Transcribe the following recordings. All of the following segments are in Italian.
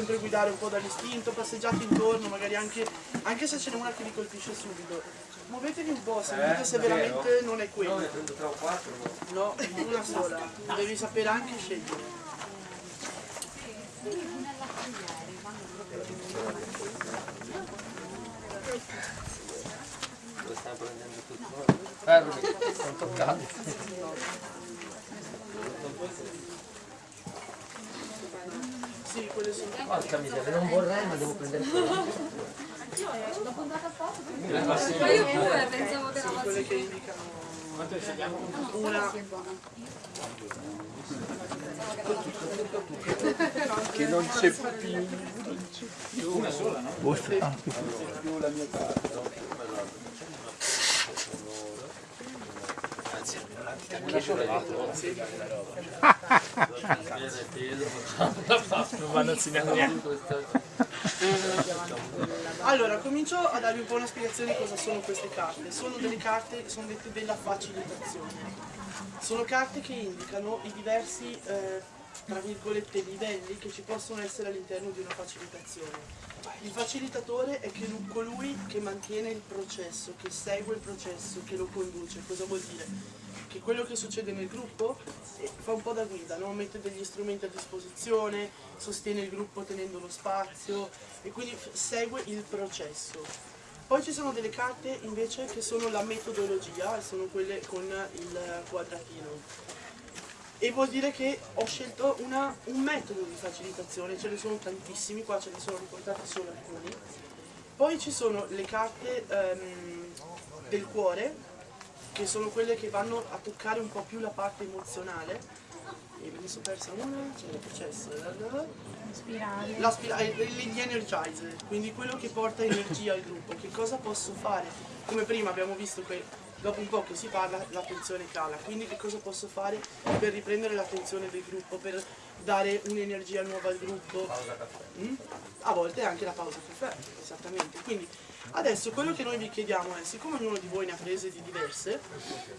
sempre guidare un po' dall'istinto, passeggiate intorno, magari anche, anche se ce n'è una che vi colpisce subito. Muovetevi un po', sentite se veramente non è quello. No, una sola. Devi sapere anche scegliere. Lo stanno prendendo tutto. Fermi, non toccate. Sì, quelle sono. Porca miseria, non vorrei ma devo prendere quello. Ma io pure pensavo che era quelle che indicano una. che non c'è più. Una sola no? più la mia carta Una sola Non vanno a segnare niente. Allora, comincio a darvi un po' una spiegazione di cosa sono queste carte. Sono delle carte, sono dette della facilitazione. Sono carte che indicano i diversi, eh, tra virgolette, livelli che ci possono essere all'interno di una facilitazione. Il facilitatore è colui che mantiene il processo, che segue il processo, che lo conduce. Cosa vuol dire? Che quello che succede nel gruppo eh, fa un po' da guida, no? mette degli strumenti a disposizione, sostiene il gruppo tenendo lo spazio e quindi segue il processo. Poi ci sono delle carte invece che sono la metodologia, e sono quelle con il quadratino. E vuol dire che ho scelto una- un metodo di facilitazione, ce ne sono tantissimi, qua ce ne sono riportati solo alcuni. Poi ci sono le carte ehm, del cuore, che sono quelle che vanno a toccare un po' più la parte emozionale. E me ne sono persa una, c'è il processo. La spira- eh, gli energizer, quindi quello che porta energia al gruppo. Che cosa posso fare? Come prima abbiamo visto che dopo un po' che si parla l'attenzione cala, quindi che cosa posso fare per riprendere l'attenzione del gruppo, per dare un'energia nuova al gruppo? Mm? A volte anche la pausa caffè, esattamente. Quindi adesso quello che noi vi chiediamo è, siccome ognuno di voi ne ha prese di diverse,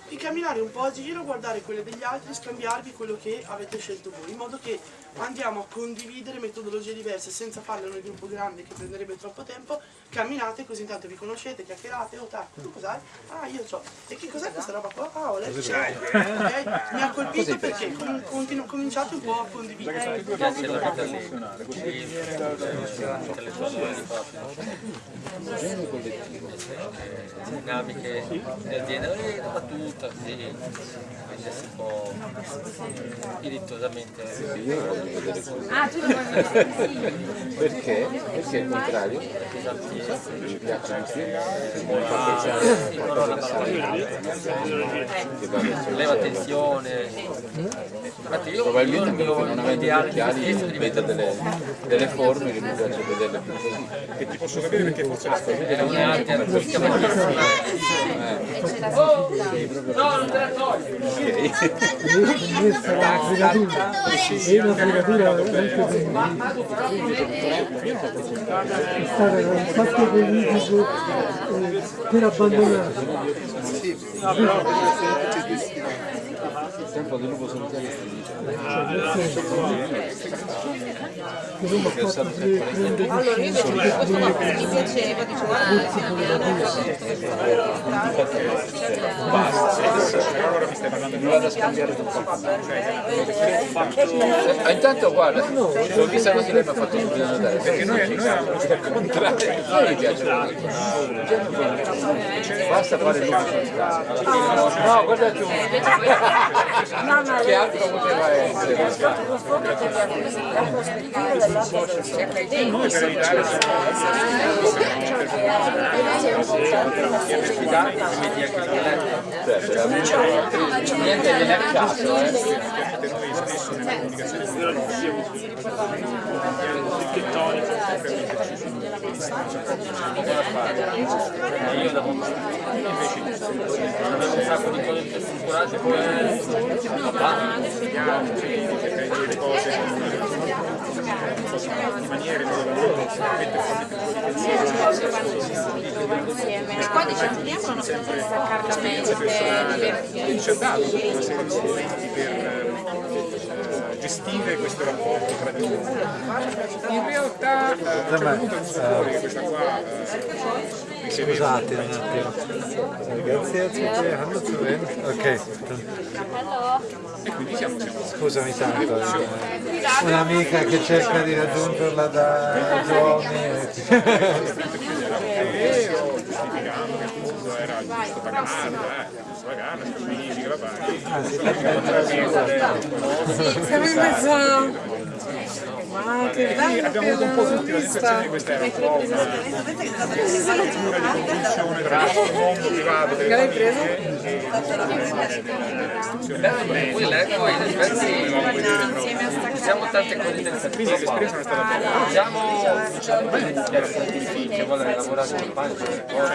di camminare un po' a giro, guardare quelle degli altri, scambiarvi quello che avete scelto voi, in modo che andiamo a condividere metodologie diverse senza farle nel gruppo grande che prenderebbe troppo tempo, camminate così intanto vi conoscete, chiacchierate, oh tac, tu cos'hai? Ah io c'ho. E che cos'è questa roba qua? Ah ho letto. Ok? Mi ha colpito perché com- cominciate un po' a condividere. Piace la vita lì. Intellettuali dinamiche del genere, una battuta così, prendersi un po' dirittuosamente. Ah, tu lo vuoi vedere? perché? perché il contrario? Mi piace di più. Mi fa pensare mi fa pensare che va verso Leva tensione. Infatti io, io il probabilmente mio perché non avendo gli occhiali vedo delle, delle forme che mi piace vederle più così che ti posso capire perché forse la storia è un'arte artistica bellissima. No, non te la togli! Questa la fregatura, è stato un fatto politico eh, per abbandonare. Il tempo del lupo solitario non Allora io invece per questo mi piaceva, dicevo, ah, sì, allora mi stai parlando di non vado a scambiare tutto Ah, intanto guarda l'ho vista così lei mi ha fatto subito notare perché noi, noi avevamo il contrario a me piace basta fare il lupo solitario no guarda tu che altro poteva essere Certo, niente viene a caso eh. Io da avevo un sacco di cose strutturate poi di maniere dove volete sicuramente fate più E qua diciamo che amano esperienze personali, quindi ci ha dato tutta una serie di strumenti per gestire questo rapporto tra di noi. In realtà eh, a un certo punto è venuto fuori questa qua Scusate un attimo. Hanno zu Ende. Ok. E quindi siamo, siamo Scusami tanto. eh. Un'amica che cerca di raggiungerla da giorni. e- era giusto pagarla, eh, giusto pagarla, che la paghi. Siamo in mezzo Che Quindi abbiamo avuto un po' tutti la sensazione di questa era un po' una struttura di competizione tra il mondo privato delle famiglie e Poi l'eco in effetti siamo tante cose quindi l'esperienza non è stata bella. Diciamo, che vuole lavorare con pancia,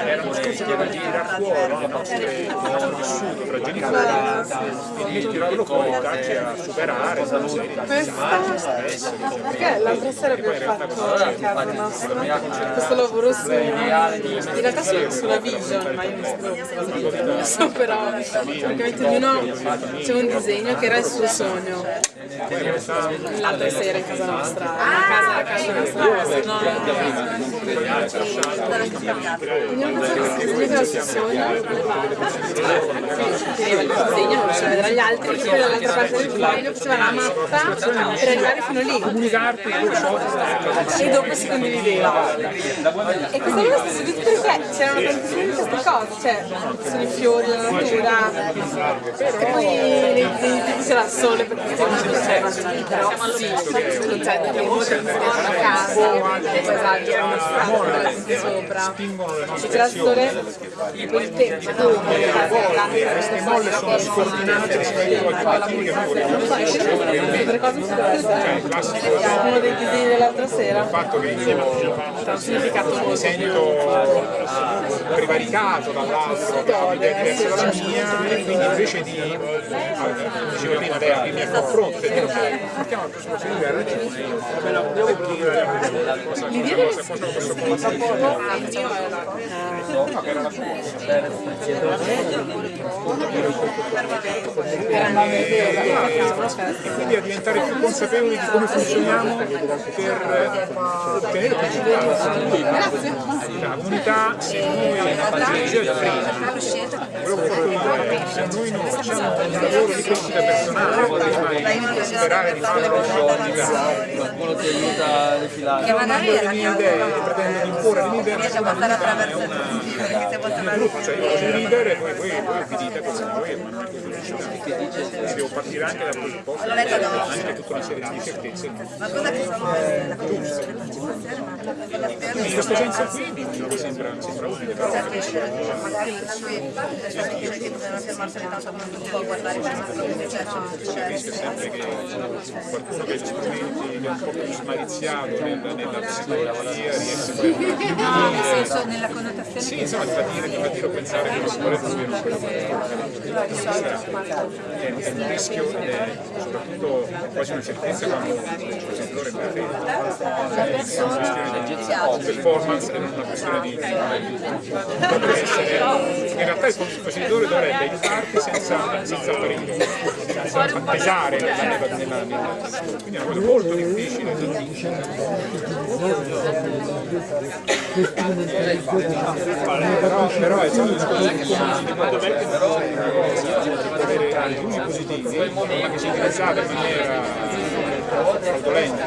Era uno proprio di le nostro vissuto tra genitori e tirarlo fuori e darci a superare una Perché l'altra sera abbiamo fatto a casa nostra questo lavoro su in realtà su- sulla vision, ma io non sapevo questa cosa di so però praticamente ognuno faceva un disegno che era il suo sogno. L'altra sera in casa nostra, una casa la casa nostra, no, ognuno faceva questo disegno che era il suo sogno teneva il disegno, non faceva vedere agli altri e poi dall'altra parte del foglio faceva la mappa per arrivare fino lì comunicarti quello che e dopo si condivideva. E questa cosa sta su tutto perché c'erano tantissime di queste cose, cioè ci sono i fiori, la natura, e poi c'era il sole perché cioè, però sì, cioè la casa, il paesaggio, una strada, la sopra, e c'era il sole e il tempo, queste molle sono scordinate uno dei disegni dell'altra sera il fatto che io mi sento prevaricato dall'altro che ha un'idea diversa dalla mia e quindi invece di, dicevo prima, lei aprirmi a confronto ok, partiamo presupposto di guerra e dire cosa cosa posso condividere. No, era la sua. E quindi a diventare più consapevoli di come funzioniamo per ottenere più risultati. La comunità, se noi, prima, quello che ho fatto io, se noi non facciamo un lavoro di crescita personale, prima di sperare di fare una quantità, qualcuno ti aiuta a defilare. che magari le mie idee pretendo di imporre le mie idee, ma la comunità è è un gruppo, cioè io il leader e poi voi, vi dite cosa voi e mandate pubblicità. Devo partire anche dal presupposto che c'è anche tutta una serie di incertezze. In questo senso qui mi sembra, sembra utile, però il rischio è sempre che qualcuno che ha strumenti che è un po' più smaliziato nella, nella psicologia riesce a nel senso nella sì, insomma, ti fa dire, ti fa dire pensare che la sicurezza sia una cosa è, è un rischio, è soprattutto quasi una certezza quando il proceditore è una questione di performance e non una questione di in realtà il facilitatore dovrebbe aiutarti senza, senza apparire pesare nella, nella, nella, quindi è una cosa molto difficile però, però è un discorso di comunità però deve avere alcuni positivi ma che si utilizzata in maniera fraudolenta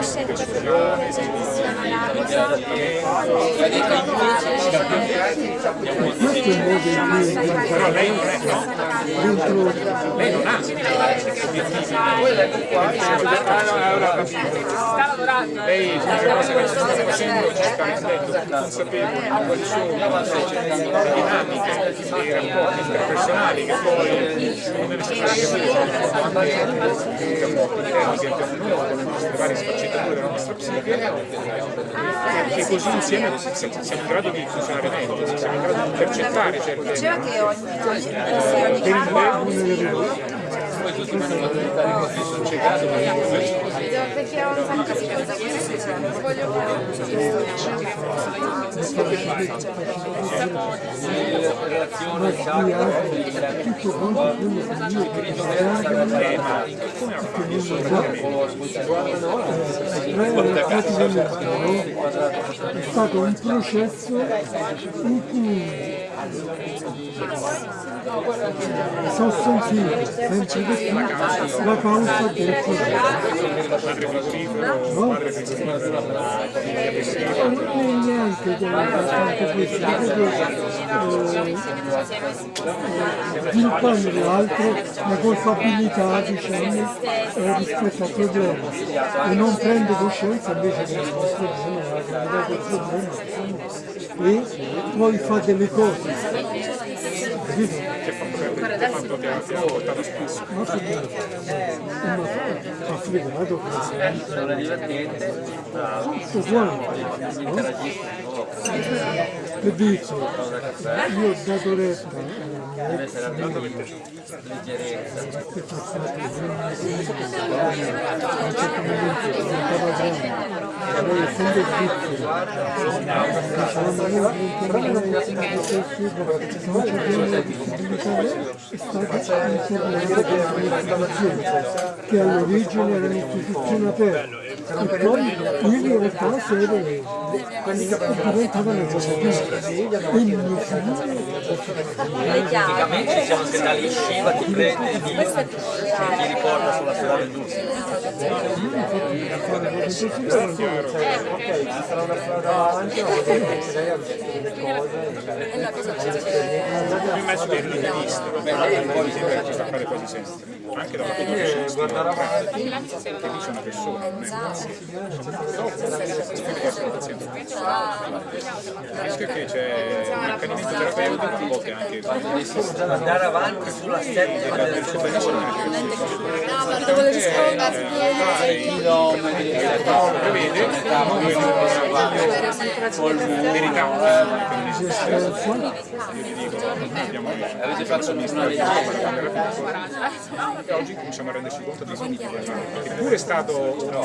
o però lei non è no lei non ha lei l'unica cosa che sta facendo più consapevoli di quali sono le dinamiche dei non necessariamente varie sfaccettature della nostra psiche che così insieme siamo in grado di funzionare meglio, siamo in grado di intercettare certe diceva che ogni per il poi tutti vanno a sono Perché ho un sacco di voglio in relazione al di credo che sarà è stato un processo in cui sono sentito sempre di più la causa del problema. No? Niente di abbastanza questo, perché sviluppando l'altro la colpabilità diciamo, eh, rispetto al problema e non prende coscienza invece problema, la gravità del problema e poi fa delle cose quanto ti ha, ti ha portato spesso. ma ha fregato sono divertente tutto quanto no? che dici io ho dato retta deve essere abituato leggerezza che diventava all'origine era un'istituzione aperta e poi sede diventava una cosa chiusa e il mio figlio praticamente diciamo che da lì sciva ti prende e ti, ti riporta sulla strada del giusto Io immagino che eri visto, vabbè, mi sembra che ci sta fare quasi sempre. Anche da una guardare avanti, che lì c'è una persona, non è il rischio è che c'è un accanimento terapeutico, a volte anche andare avanti sulla steppa del suo prevede verità avete fatto una legge e oggi cominciamo a renderci conto di eppure è stato un, no,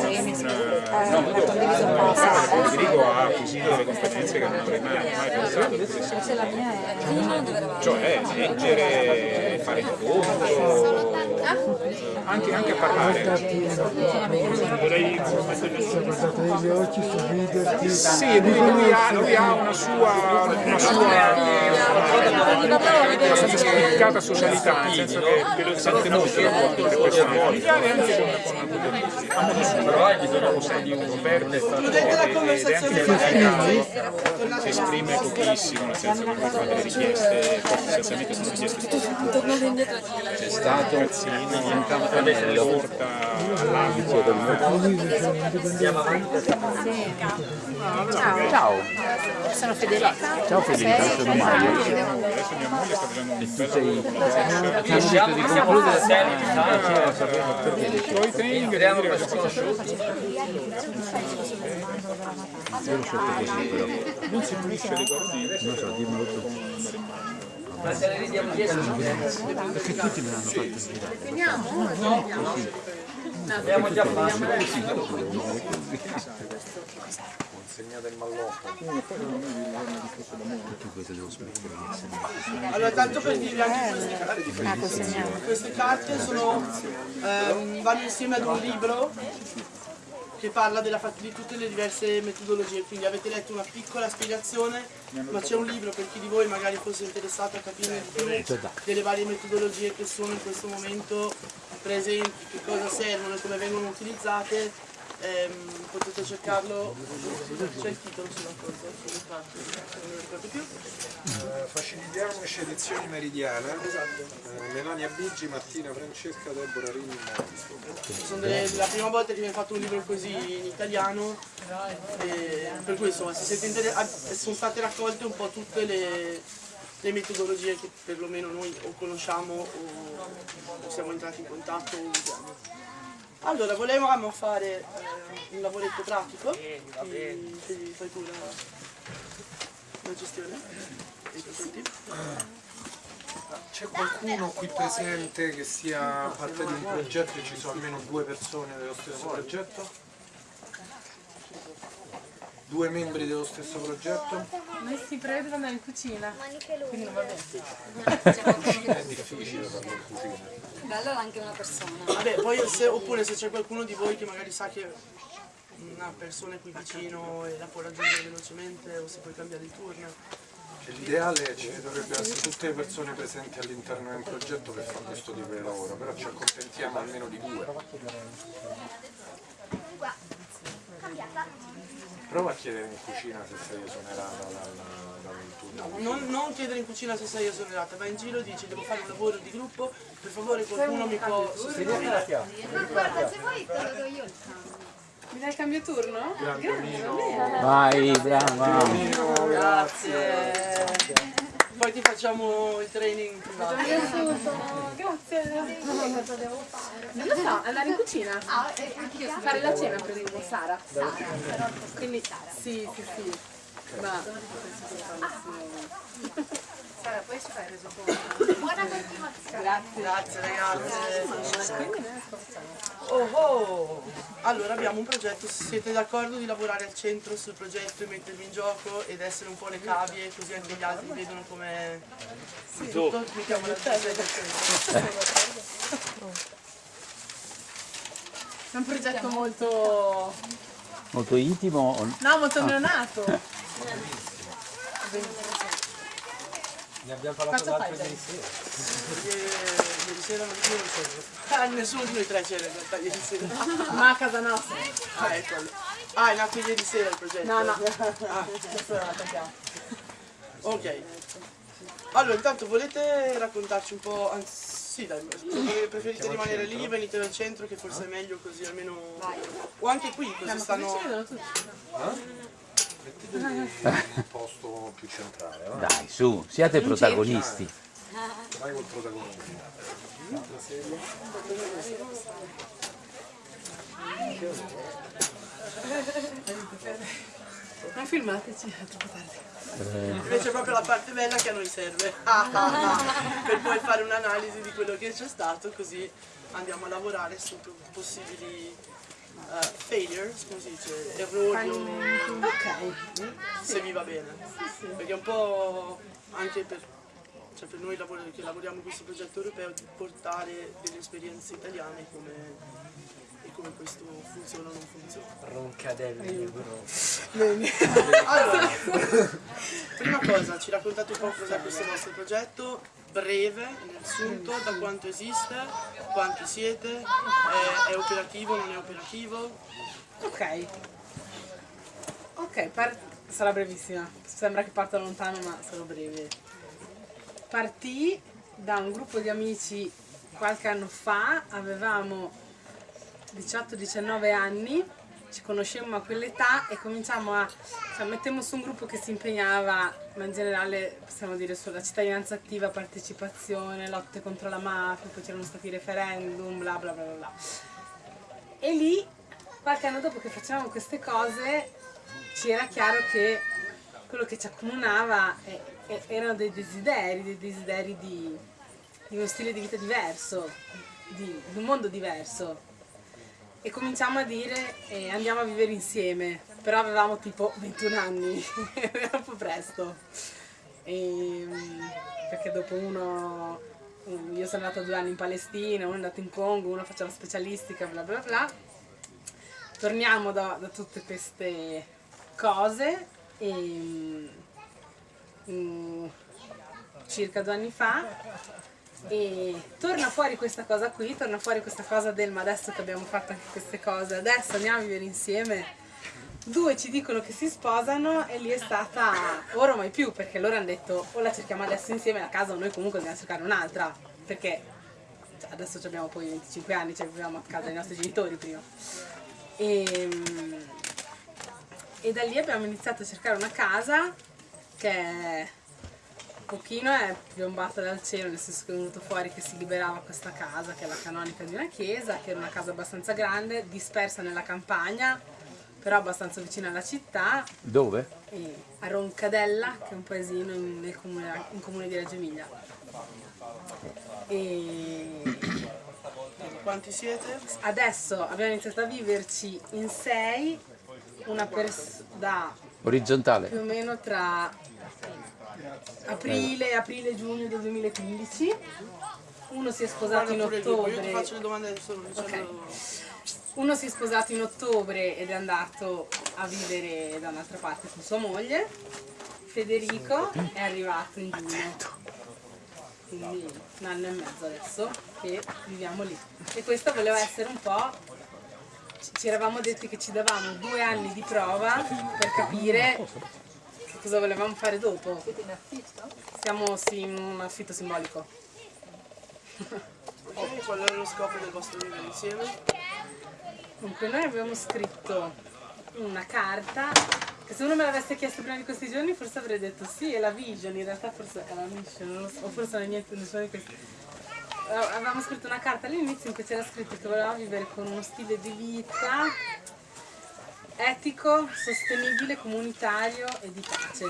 Federico ha acquisito delle competenze che non avrei mai, pensato che potessero cioè leggere, fare incontro anche, anche a parlare. Vorrei negli occhi, sorriderti sì, lui, lui, ha, lui ha una sua, una sua abbastanza spiccata socialità, nel senso che sente molto il rapporto anche con, con la politica. A modo suo, però hai bisogno di un la conversazione si esprime pochissimo, nel senso che fa delle richieste, essenzialmente sono richieste c'è stato un campanello. Porta all'acqua, ciao. Sono Federica. ciao Federica. Sono Mario. adesso mia moglie sta facendo un bel lavoro. Riusciamo a concludere Poi tengo e Creano dire. Questi conosciuti io lo sotto così però non si pulisce le corde non so dimmelo tu ma se le ridiamo dietro perché tutti me l'hanno fatto abbiamo già fatto questo devo smettere di essere Allora, tanto per dirvi anche queste carte. Queste carte sono, ehm, vanno insieme ad un libro che parla di tutte le diverse metodologie, quindi avete letto una piccola spiegazione, ma c'è un libro per chi di voi magari fosse interessato a capire di più delle varie metodologie che sono in questo momento presenti, che cosa servono e come vengono utilizzate. Ehm, potete cercarlo, c'è il titolo sulla cosa, sulle carte, non mi ricordo più. Eh, Facilitiamoci edizioni meridiana. Eh, Melania Bigi, Martina Francesca, Deborah Rini, delle- la prima volta che viene fatto un libro così in italiano, e per cui insomma se siete ah, sono state raccolte un po' tutte le, le metodologie che perlomeno noi o conosciamo o, o siamo entrati in contatto o usiamo. Allora, volevamo fare eh, un lavoretto pratico, ti, ti fai tu la, la gestione? Dei presenti? C'è qualcuno qui presente che sia parte di un progetto e ci sono almeno due persone dello stesso progetto? Due membri dello stesso progetto? Noi si andare in cucina. Quindi va bene. È difficile farlo in cucina. Bello anche una persona. Vabbè, poi se, oppure se c'è qualcuno di voi che magari sa che una persona è qui vicino e la può raggiungere velocemente o se puoi cambiare il turno. L'ideale ci dovrebbero essere tutte le persone presenti all'interno del progetto per fare questo tipo di lavoro, però ci accontentiamo almeno di due. Prova a chiedere in cucina se sei esonerata dal, dal turno. Non, non chiedere in cucina se sei esonerata, vai in giro e dici devo fare un lavoro di gruppo, per favore qualcuno mi può sostituire. Ma guarda, se vuoi te lo do io il cambio. Mi dai il cambio turno? Vai, brava. Grazie. Poi ti facciamo il training privato. Grazie. Cosa devo fare? Non lo so, andare in cucina. Ah, sono Fare la cena presumo, Sara. Sara, però Quindi sì, sì, sì. Ma Sara, poi ci fai il resoconto. Buona continuazione. grazie. Grazie ragazzi. Oh oh! Allora abbiamo un progetto, siete d'accordo di lavorare al centro sul progetto e mettervi in gioco ed essere un po' le cavie così anche gli altri vedono come tutto, mettiamo la testa del centro. È un progetto molto... Molto intimo. No, molto neonato. Ne abbiamo Quanto fai ieri sera. Perché ieri sera non io non c'ero. Ah, nessuno di noi tre c'era in realtà ieri sera. Ma a casa nostra. Ah, ecco. Ah, è nato ieri sera il progetto. No, no. Ah, ok. Allora, intanto volete raccontarci un po', anzi sì dai, preferite rimanere lì, venite dal centro che forse è meglio così almeno... O anche qui, così stanno... Mettetevi in un posto più centrale, va? Dai, su, siate protagonisti. Vai col protagonista. Ma filmateci, è troppo tardi. Invece è proprio la parte bella che a noi serve. Ah, ah, ah. per poi fare un'analisi di quello che c'è stato, così andiamo a lavorare su possibili eh, failures, come si dice, errori o Ok. se vi va bene. Perché è un po' anche per, cioè per noi lavor- che lavoriamo in questo progetto europeo di portare delle esperienze italiane come, e come questo funziona o non funziona. Roncadelli, ci raccontate un po' cos'è questo vostro progetto, breve, sunto, da quanto esiste, quanti siete, è, è operativo, non è operativo, Ok. Ok, sarà brevissima. Sembra che parta lontano, ma sarò breve. Partì da un gruppo di amici qualche anno fa, avevamo 18-19 anni, ci conoscemmo a quell'età e cominciamo a... Cioè, mettemmo su un gruppo che si impegnava, ma in generale possiamo dire sulla cittadinanza attiva, partecipazione, lotte contro la mafia, poi c'erano stati i referendum, bla bla bla bla. E lì, qualche anno dopo che facevamo queste cose, ci era chiaro che quello che ci accomunava eh, eh, erano dei desideri, dei desideri di, di uno stile di vita diverso, di, di un mondo diverso. E cominciamo a dire eh, andiamo a vivere insieme, però avevamo tipo 21 anni, era un po' presto. Ehm, perché dopo uno, un- io sono andata due anni in Palestina, uno è andato in Congo, uno faceva specialistica, bla bla bla. Torniamo da, da tutte queste cose e mm, mm, circa due anni fa e torna fuori questa cosa qui, torna fuori questa cosa del ma adesso che abbiamo fatto anche queste cose, adesso andiamo a vivere insieme. Due ci dicono che si sposano e lì è stata ora o mai più perché loro hanno detto o la cerchiamo adesso insieme la casa o noi comunque dobbiamo cercare un'altra perché cioè, adesso abbiamo poi 25 anni, cioè vivevamo a casa dei nostri genitori prima. E, e da lì abbiamo iniziato a cercare una casa che un pochino è piombata dal cielo, nel senso che è venuto fuori che si liberava questa casa, che è la canonica di una chiesa, che era una casa abbastanza grande, dispersa nella campagna, però abbastanza vicina alla città, Dove? e a Roncadella, che è un paesino in- nel comune, in comune di Reggio Emilia. E Quanti siete? adesso abbiamo iniziato a viverci in sei, una pers- da Orizzontale. più o meno tra aprile e aprile-giugno del 2015. Uno si è sposato in gruppo, io ti ottobre. faccio le domande adesso dicendo... Uno si è sposato in ottobre ed è andato a vivere da un'altra parte con sua moglie. Federico è arrivato in giugno. Quindi un anno e mezzo adesso che viviamo lì. E questo voleva essere un po'. ci- eravamo detti che ci davamo due anni di prova per capire che cosa volevamo fare dopo. Siete in affitto? Siamo sì, in un affitto simbolico. Qual era lo scopo del vostro vivere insieme? Dunque, noi abbiamo scritto una carta che se uno me l'avesse chiesto prima di questi giorni forse avrei detto sì, è la vision, in realtà forse è la mission, non lo so, o forse non è niente, nessuno di questi. Avevamo scritto una carta all'inizio in cui c'era scritto che volevamo vivere con uno stile di vita etico, sostenibile, comunitario e di pace.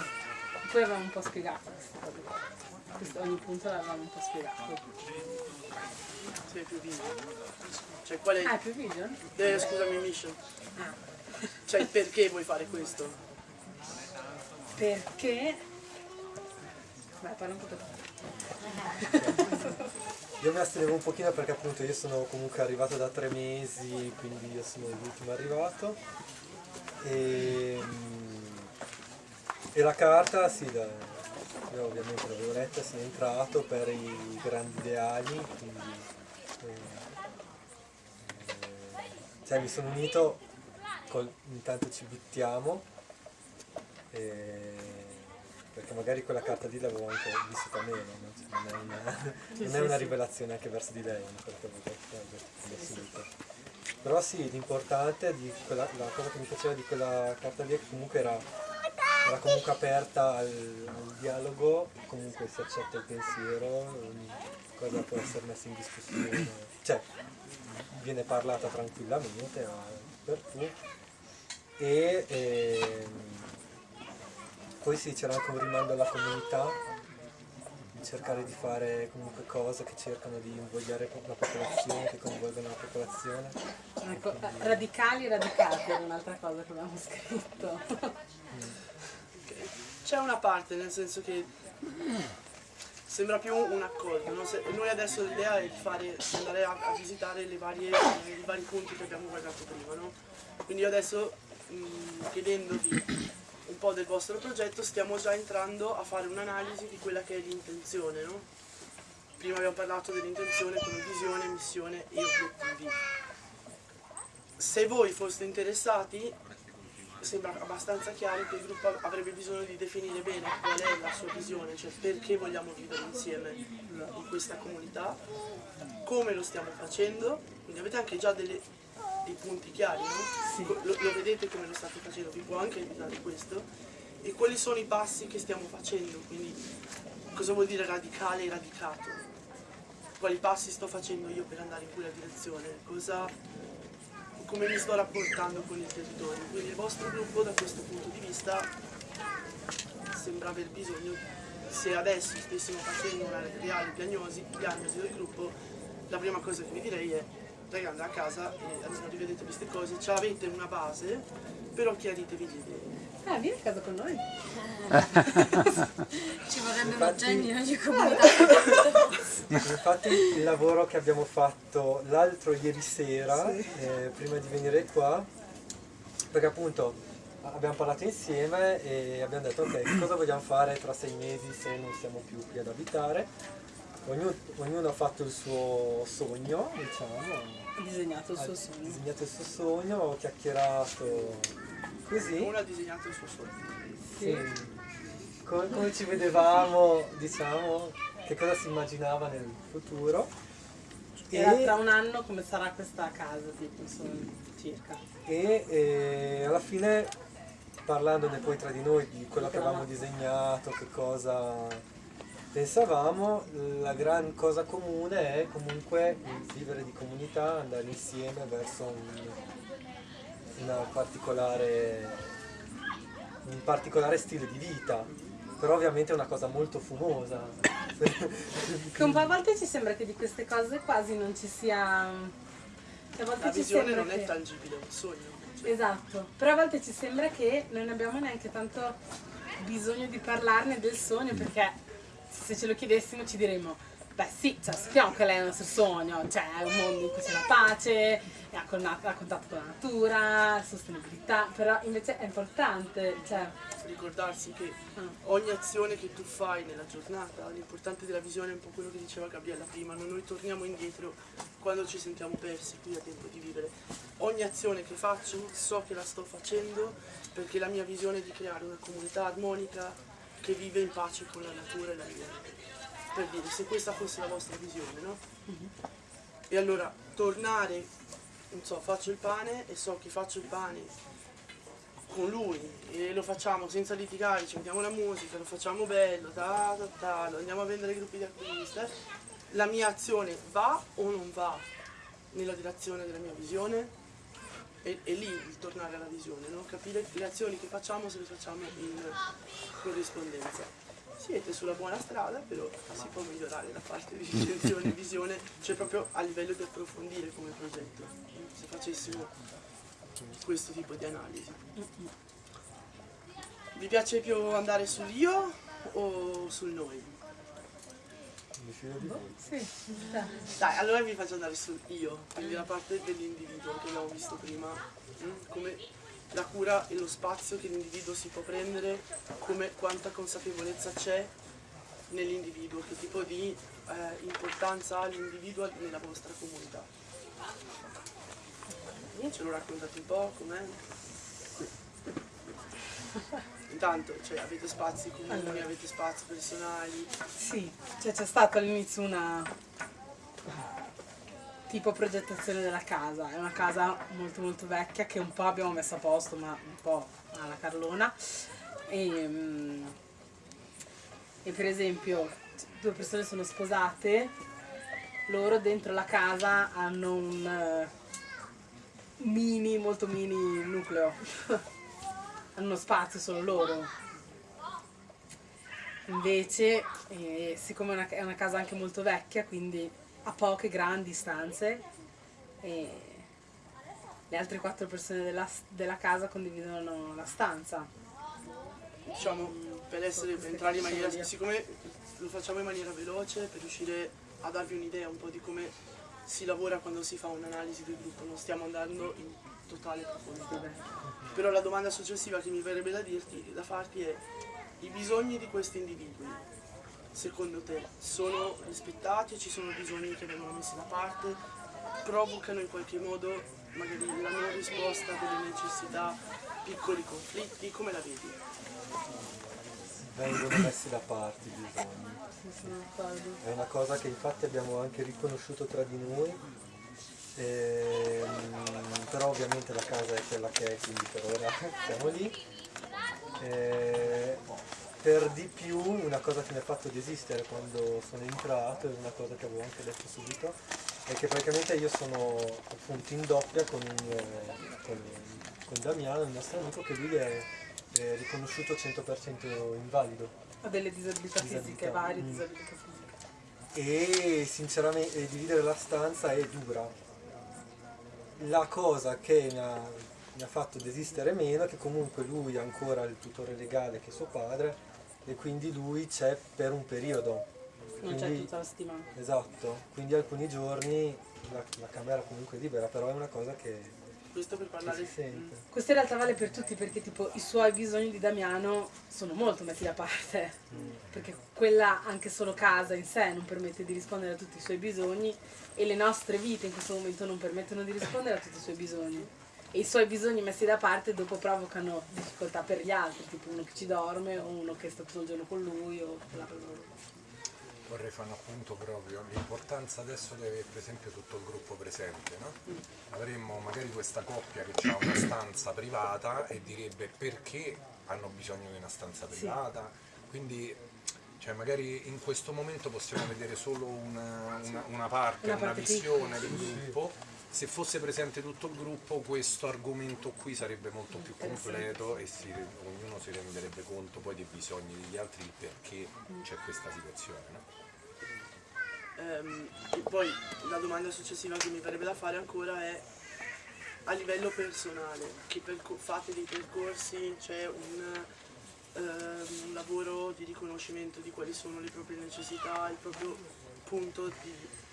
Poi avevamo un po' spiegato qua. Questo- ogni punto l'avevamo un po' spiegato. Sei più vivo. Cioè, qual è... Ah, più vision? Eh, scusami, mission. Ah. Cioè, il perché vuoi fare questo? Perché... Vai, parla un po' te. Io mi astenevo un pochino perché appunto io sono comunque arrivato da tre mesi, quindi io sono l'ultimo arrivato. E, mm, e la carta, sì, da, io ovviamente l'avevo letta, sono entrato per i grandi ideali, quindi eh, eh, cioè mi sono unito, col, intanto ci buttiamo, e- perché magari quella carta lì l'avevo anche vissuta meno, no? Cioè, non è una, non è una rivelazione anche verso di lei, una cosa che avevo detto. Però sì, l'importante di quella, la cosa che mi piaceva di quella carta lì è che comunque era, era comunque aperta al, al dialogo, comunque si accetta il pensiero, cosa può essere messa in discussione, cioè viene parlata tranquillamente per tu e ehm, poi sì c'era anche un rimando alla comunità di cercare di fare comunque cose che cercano di invogliare la popolazione, che coinvolgono la popolazione. Ecco, eh, radicali radicati era un'altra cosa che abbiamo scritto. C'è una parte, nel senso che sembra più un accordo. no? Noi adesso l'idea è di, fare, andare a, a visitare varie, i vari punti che abbiamo guardato prima. no? Quindi io adesso, mh, chiedendovi un po' del vostro progetto, stiamo già entrando a fare un'analisi di quella che è l'intenzione. no? Prima abbiamo parlato dell'intenzione come visione, missione e obiettivi. Se voi foste interessati, sembra abbastanza chiaro che il gruppo avrebbe bisogno di definire bene qual è la sua visione, cioè perché vogliamo vivere insieme in questa comunità, come lo stiamo facendo, quindi avete anche già delle- dei punti chiari, no? Co- Lo, lo vedete come lo state facendo, vi può anche aiutare questo, e quali sono i passi che stiamo facendo, quindi cosa vuol dire radicale e radicato, quali passi sto facendo io per andare in quella direzione, cosa come mi sto rapportando con il territorio. Quindi il vostro gruppo da questo punto di vista sembra aver bisogno, se adesso stessimo facendo una reale diagnosi, diagnosi del gruppo, la prima cosa che vi direi è raga andate a casa e almeno rivedete queste cose, ce l'avete una base, però chiaritevi le idee. Ah, vieni a casa con noi. Ci vorrebbe un genio in ogni comunità. Infatti il lavoro che abbiamo fatto l'altro ieri sera, eh, prima di venire qua, perché appunto abbiamo parlato insieme e abbiamo detto ok, che cosa vogliamo fare tra sei mesi se non siamo più qui ad abitare. Ognuno, ognuno ha fatto il suo sogno, diciamo, Ha disegnato il suo ha sogno. disegnato il suo sogno, ho chiacchierato così. Uno ha disegnato il suo sogno. Sì. Come, come ci vedevamo, diciamo, che cosa si immaginava nel futuro. Era E- tra un anno come sarà questa casa, tipo, insomma, circa. e eh, alla fine parlandone poi tra di noi di quello che avevamo disegnato, che cosa pensavamo, la gran cosa comune è comunque vivere di comunità, andare insieme verso un, particolare, un particolare stile di vita, però ovviamente è una cosa molto fumosa, Che un po' a volte ci sembra che di queste cose quasi non ci sia... che A volte La ci visione non è che- tangibile, è un sogno. Esatto, però a volte ci sembra che non abbiamo neanche tanto bisogno di parlarne del sogno perché se ce lo chiedessimo ci diremmo beh sì, cioè, sappiamo che lei è il nostro sogno, cioè è un mondo in cui c'è la pace, è a con- a contatto con la natura, sostenibilità, però invece è importante, cioè ricordarsi che ogni azione che tu fai nella giornata, l'importante della visione è un po' quello che diceva Gabriella prima, non noi torniamo indietro quando ci sentiamo persi, qui a tempo di vivere. Ogni azione che faccio so che la sto facendo perché la mia visione è di creare una comunità armonica che vive in pace con la natura e l'ambiente. Per dire, se questa fosse la vostra visione, no? E allora tornare, so, faccio il pane e so che faccio il pane con lui e lo facciamo senza litigare, ci mettiamo la musica, lo facciamo bello, ta, ta, ta, lo andiamo a vendere ai gruppi di attivisti, la mia azione va o non va nella direzione della mia visione? E, e lì il tornare alla visione, no? capire le azioni che facciamo se le facciamo in corrispondenza. Siete sulla buona strada, però si può migliorare la parte di intenzione e visione, cioè proprio a livello di approfondire come progetto, se facessimo questo tipo di analisi. Vi piace più andare sull'io o sul noi? sì, Dai, allora vi faccio andare sul io, quindi la parte dell'individuo che abbiamo visto prima, mm, come la cura e lo spazio che l'individuo si può prendere, come quanta consapevolezza c'è nell'individuo, che tipo di eh, importanza ha l'individuo nella vostra comunità. Ce lo raccontate un po' com'è? Intanto, cioè, avete spazi comuni, Allora. avete spazi personali, Sì, cioè c'è stata all'inizio una tipo progettazione della casa, è una casa molto molto vecchia che un po' abbiamo messo a posto, ma un po' alla Carlona. E, mm, e per esempio due persone sono sposate, loro dentro la casa hanno un eh, mini, molto mini nucleo, hanno uno spazio solo loro. Invece, eh, siccome è una, è una casa anche molto vecchia, quindi ha poche grandi stanze, e le altre quattro persone della, della casa condividono la stanza. diciamo, per, essere, per entrare in maniera, siccome lo facciamo in maniera veloce, per riuscire a darvi un'idea un po' di come si lavora quando si fa un'analisi del gruppo, non stiamo andando in totale profondità. Però la domanda successiva che mi verrebbe da dirti, da farti è, i bisogni di questi individui, secondo te, sono rispettati, ci sono bisogni che vengono messi da parte, provocano in qualche modo magari la non risposta delle necessità, piccoli conflitti, come la vedi? vengono messi da parte i bisogni. È una cosa che infatti abbiamo anche riconosciuto tra di noi, ehm, però ovviamente la casa è quella che è, quindi per ora siamo lì. Eh, per di più una cosa che mi ha fatto desistere quando sono entrato, e una cosa che avevo anche detto subito, è che praticamente io sono appunto in doppia con, un, eh, con, con Damiano, il nostro amico, che lui è, è riconosciuto 100% invalido. Ha delle disabilità fisiche, Disabilità, varie mm. disabilità fisiche. e sinceramente dividere la stanza è dura. La cosa che mi ha, mi ha fatto desistere meno è che comunque lui ha ancora il tutore legale che è suo padre e quindi lui c'è per un periodo. Non c'è tutta la settimana. Esatto, quindi alcuni giorni la, la camera comunque è libera, però è una cosa che, Questo per parlare si sente. Questo in realtà vale per tutti perché tipo i suoi bisogni di Damiano sono molto messi da parte. Perché quella anche solo casa in sé non permette di rispondere a tutti i suoi bisogni e le nostre vite in questo momento non permettono di rispondere a tutti i suoi bisogni. E i suoi bisogni messi da parte dopo provocano difficoltà per gli altri, tipo uno che ci dorme o uno che sta tutto il giorno con lui o bla bla bla. Vorrei fare un appunto proprio, l'importanza adesso di avere per esempio tutto il gruppo presente, no? Avremmo magari questa coppia che ha una stanza privata e direbbe perché hanno bisogno di una stanza privata, quindi cioè magari in questo momento possiamo vedere solo una, una- una parte, Una una, parte visione piccola. del gruppo. Se fosse presente tutto il gruppo questo argomento qui sarebbe molto più completo e si- ognuno si renderebbe conto poi dei bisogni degli altri, perché c'è questa situazione. No? Ehm, e poi la domanda successiva che mi verrebbe da fare ancora è a livello personale, che fate dei percorsi, c'è un, ehm, un lavoro di riconoscimento di quali sono le proprie necessità, il proprio punto di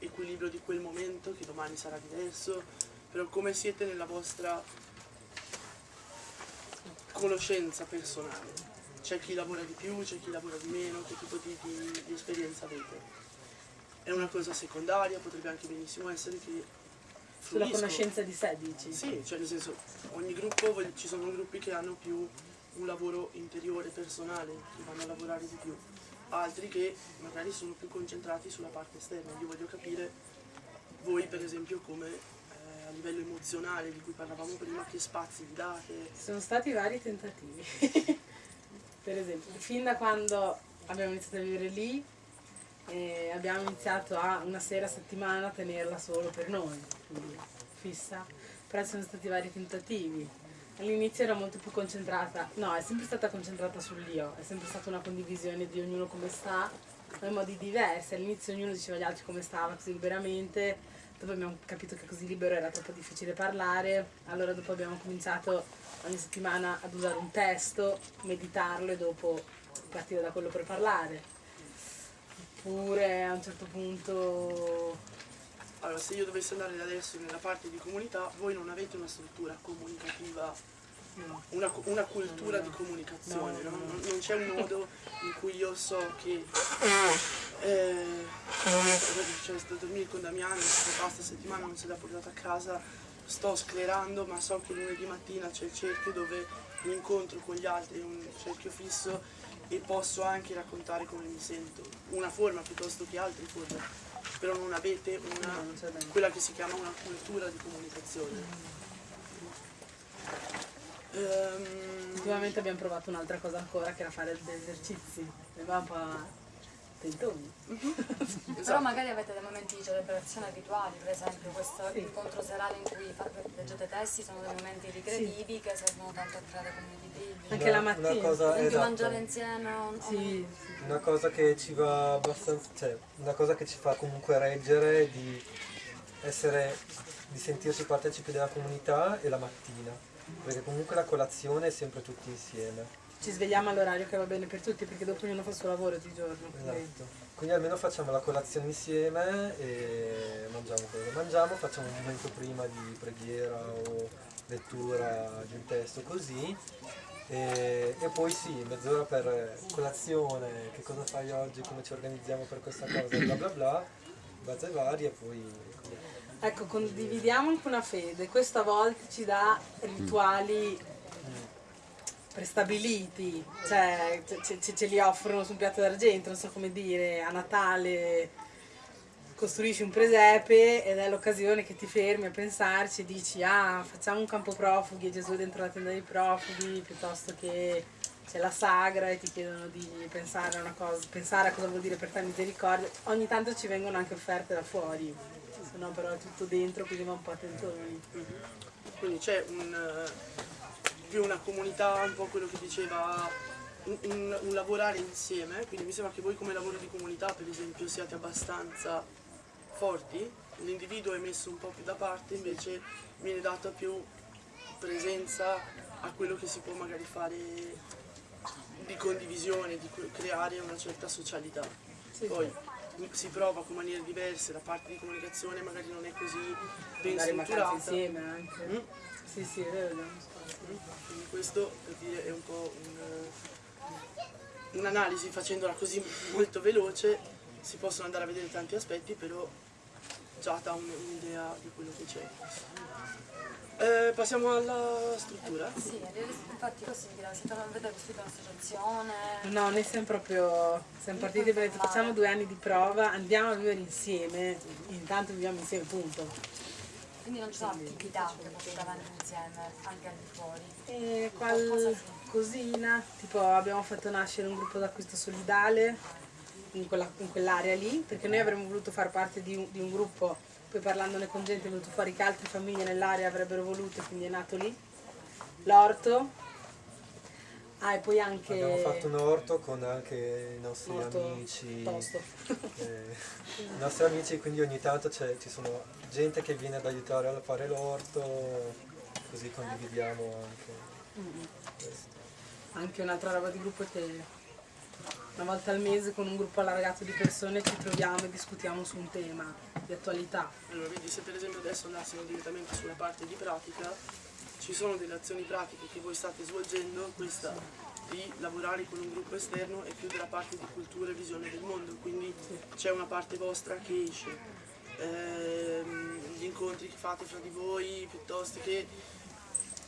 equilibrio di quel momento, che domani sarà diverso, però come siete nella vostra conoscenza personale? C'è chi lavora di più, c'è chi lavora di meno, che tipo di, di- di esperienza avete? È una cosa secondaria, potrebbe anche benissimo essere che Sulla conoscenza di sé, dici? Sì, cioè nel senso, ogni gruppo, ci sono gruppi che hanno più un lavoro interiore, personale, che vanno a lavorare di più, altri che magari sono più concentrati sulla parte esterna. Io voglio capire voi per esempio come eh, a livello emozionale di cui parlavamo prima, che spazi vi date. Sono stati vari tentativi. per esempio, fin da quando abbiamo iniziato a vivere lì, eh, abbiamo iniziato a una sera a settimana tenerla solo per noi, quindi fissa. Però sono stati vari tentativi. All'inizio era molto più concentrata, no, è sempre stata concentrata sull'io, è sempre stata una condivisione di ognuno come sta, ma in modi diversi. All'inizio ognuno diceva agli altri come stava, così liberamente, dopo abbiamo capito che così libero era troppo difficile parlare, allora dopo abbiamo cominciato ogni settimana ad usare un testo, meditarlo e dopo partire da quello per parlare. Oppure a un certo punto Allora, se io dovessi andare da adesso nella parte di comunità, voi non avete una struttura comunicativa, una, una cultura di comunicazione, no? Non, non c'è un modo in cui io so che eh, cioè, sto a dormire con Damiano, questa pasta settimana non se l'ha portata a casa, sto sclerando, ma so che lunedì mattina c'è il cerchio dove mi incontro con gli altri, un cerchio fisso e posso anche raccontare come mi sento, una forma piuttosto che altre forme però non avete una, quella che si chiama una cultura di comunicazione. Ehm, ultimamente abbiamo provato un'altra cosa ancora che era fare degli esercizi. Sembrava un tentoni. Però magari avete dei momenti di celebrazione abituali, per esempio questo incontro serale in cui leggete testi sono dei momenti ricreativi che servono tanto a creare comunità. Anche la mattina. Una cosa, esempio esatto. mangiare insieme o- Sì, Una cosa che ci va abbastanza, cioè una cosa che ci fa comunque reggere di essere, di sentirci partecipi della comunità è la mattina, perché comunque la colazione è sempre tutti insieme. Ci svegliamo all'orario che va bene per tutti perché dopo ognuno fa il suo lavoro di giorno. quindi- Esatto. Quindi almeno facciamo la colazione insieme e mangiamo quello che mangiamo, facciamo un momento prima di preghiera o lettura di un testo così e, e poi sì, mezz'ora per colazione, che cosa fai oggi, come ci organizziamo per questa cosa, bla bla bla, base varie e poi... Ecco, condividiamo anche una fede. Questo a volte ci dà rituali prestabiliti, cioè ce, ce- ce li offrono su un piatto d'argento, non so come dire, a Natale costruisci un presepe ed è l'occasione che ti fermi a pensarci e dici ah facciamo un campo profughi e Gesù dentro la tenda dei profughi piuttosto che c'è la sagra e ti chiedono di pensare a cosa, pensare a cosa vuol dire per te misericordia. Ogni tanto ci vengono anche offerte da fuori, se no però è tutto dentro quindi va un po' a tentoni. Quindi c'è un, più una comunità, un po' quello che diceva, un, un- un lavorare insieme, quindi mi sembra che voi come lavoro di comunità per esempio siate abbastanza forti, l'individuo è messo un po' più da parte, invece viene data più presenza a quello che si può magari fare di condivisione, di cre- creare una certa socialità. Poi si prova con maniere diverse, la parte di comunicazione magari non è così ben Andare strutturata. insieme anche. Mm? Sì, sì, è vero. Quindi questo per dire è un po' un, un'analisi facendola così molto veloce, si possono andare a vedere tanti aspetti, però già dà un- un'idea di quello che c'è. Eh, passiamo alla struttura. Sì, infatti dirà, siete avete costruito un'associazione? No, noi siamo proprio, siamo partiti detto facciamo due anni di prova, andiamo a vivere insieme, intanto viviamo insieme, punto. Quindi non ci sono attività che portate avanti insieme, anche al di fuori. E qualcosina, tipo abbiamo fatto nascere un gruppo d'acquisto solidale in, quella- in quell'area lì, perché noi avremmo voluto far parte di un, di un gruppo, poi parlandone con gente è venuto fuori che altre famiglie nell'area avrebbero voluto, quindi è nato lì. L'orto, Ah, e poi anche... Abbiamo fatto un orto con anche i nostri Orto amici. tosto. eh, I nostri amici, quindi ogni tanto ci sono gente che viene ad aiutare a fare l'orto, così condividiamo anche Mm. questo. Anche un'altra roba di gruppo è che una volta al mese con un gruppo allargato di persone ci troviamo e discutiamo su un tema di attualità. Allora, vedi, se per esempio adesso andassimo direttamente sulla parte di pratica, ci sono delle azioni pratiche che voi state svolgendo, questa di lavorare con un gruppo esterno è più della parte di cultura e visione del mondo, quindi c'è una parte vostra che esce. Ehm, gli incontri che fate fra di voi, piuttosto che